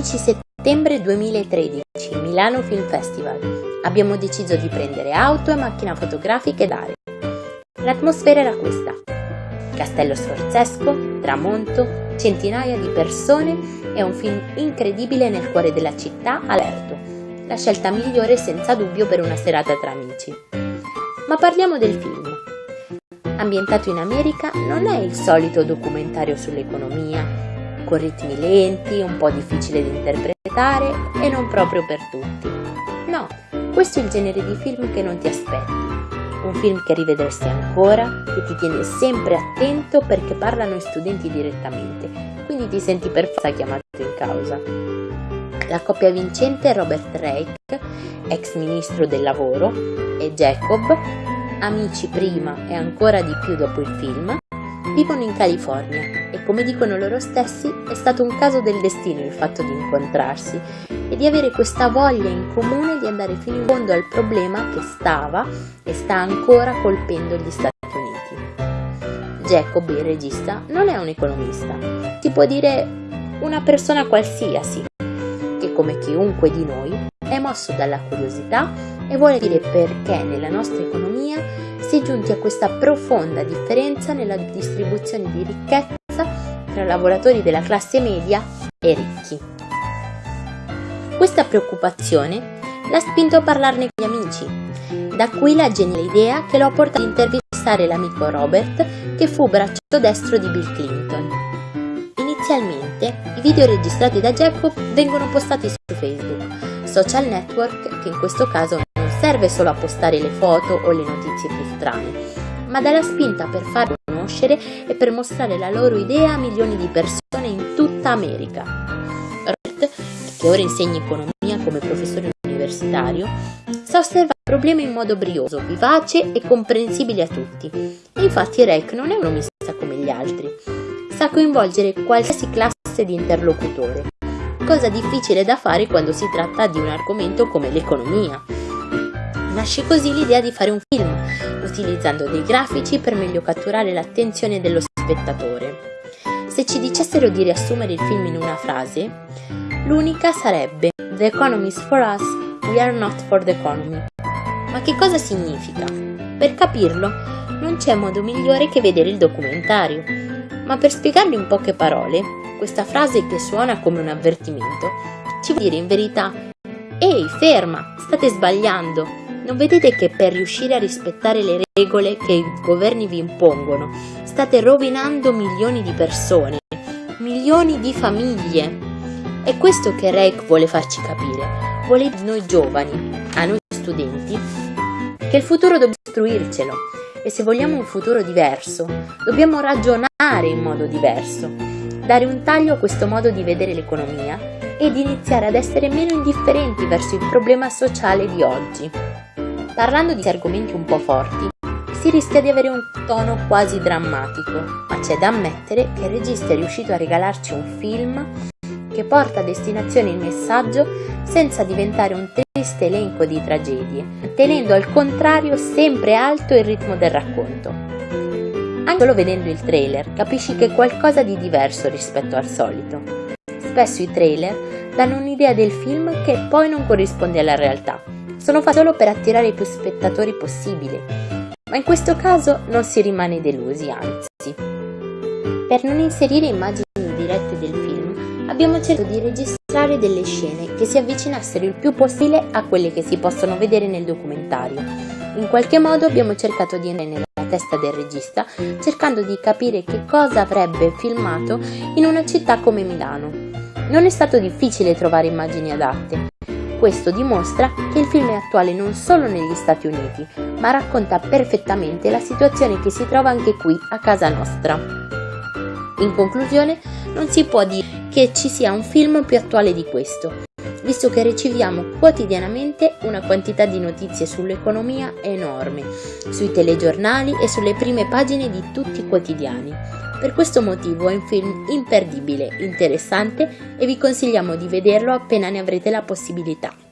12 settembre 2013, Milano Film Festival. Abbiamo deciso di prendere auto e macchina fotografica ed aree. L'atmosfera era questa. Castello sforzesco, tramonto, centinaia di persone e un film incredibile nel cuore della città alerto. La scelta migliore senza dubbio per una serata tra amici. Ma parliamo del film. Ambientato in America, non è il solito documentario sull'economia, con ritmi lenti, un po' difficile da interpretare e non proprio per tutti. No, questo è il genere di film che non ti aspetti. Un film che rivedresti ancora, che ti tiene sempre attento perché parlano i studenti direttamente, quindi ti senti per forza chiamato in causa. La coppia vincente è Robert Reich, ex ministro del lavoro, e Jacob, amici prima e ancora di più dopo il film, vivono in California come dicono loro stessi è stato un caso del destino il fatto di incontrarsi e di avere questa voglia in comune di andare fino in fondo al problema che stava e sta ancora colpendo gli Stati Uniti. Jacob, il regista, non è un economista, si può dire una persona qualsiasi, che come chiunque di noi è mosso dalla curiosità e vuole dire perché nella nostra economia si è giunti a questa profonda differenza nella distribuzione di ricchezza tra lavoratori della classe media e ricchi. Questa preoccupazione l'ha spinto a parlarne con gli amici, da qui la geniale idea che lo ha portato ad intervistare l'amico Robert che fu braccio destro di Bill Clinton. Inizialmente i video registrati da Jacob vengono postati su Facebook, social network che in questo caso serve solo a postare le foto o le notizie più strane, ma dà la spinta per farli conoscere e per mostrare la loro idea a milioni di persone in tutta America. Robert, che ora insegna economia come professore universitario, sa osservare il problema in modo brioso, vivace e comprensibile a tutti. E infatti Rec non è un omista come gli altri. Sa coinvolgere qualsiasi classe di interlocutore, cosa difficile da fare quando si tratta di un argomento come l'economia. Nasce così l'idea di fare un film, utilizzando dei grafici per meglio catturare l'attenzione dello spettatore. Se ci dicessero di riassumere il film in una frase, l'unica sarebbe The economy is for us, we are not for the economy. Ma che cosa significa? Per capirlo, non c'è modo migliore che vedere il documentario. Ma per spiegarlo in poche parole, questa frase che suona come un avvertimento, ci vuol dire in verità Ehi, ferma, state sbagliando, non vedete che per riuscire a rispettare le regole che i governi vi impongono state rovinando milioni di persone, milioni di famiglie? È questo che Reich vuole farci capire, vuole a noi giovani, a noi studenti, che il futuro dobbiamo costruircelo e se vogliamo un futuro diverso, dobbiamo ragionare in modo diverso, dare un taglio a questo modo di vedere l'economia ed iniziare ad essere meno indifferenti verso il problema sociale di oggi. Parlando di argomenti un po' forti, si rischia di avere un tono quasi drammatico, ma c'è da ammettere che il regista è riuscito a regalarci un film che porta a destinazione il messaggio senza diventare un triste elenco di tragedie, tenendo al contrario sempre alto il ritmo del racconto. Anche solo vedendo il trailer capisci che è qualcosa di diverso rispetto al solito. Spesso i trailer danno un'idea del film che poi non corrisponde alla realtà sono fatti solo per attirare più spettatori possibile, ma in questo caso non si rimane delusi, anzi. Per non inserire immagini dirette del film, abbiamo cercato di registrare delle scene che si avvicinassero il più possibile a quelle che si possono vedere nel documentario. In qualche modo abbiamo cercato di entrare nella testa del regista, cercando di capire che cosa avrebbe filmato in una città come Milano. Non è stato difficile trovare immagini adatte, questo dimostra che il film è attuale non solo negli Stati Uniti, ma racconta perfettamente la situazione che si trova anche qui, a casa nostra. In conclusione, non si può dire che ci sia un film più attuale di questo, visto che riceviamo quotidianamente una quantità di notizie sull'economia enorme, sui telegiornali e sulle prime pagine di tutti i quotidiani. Per questo motivo è un film imperdibile, interessante e vi consigliamo di vederlo appena ne avrete la possibilità.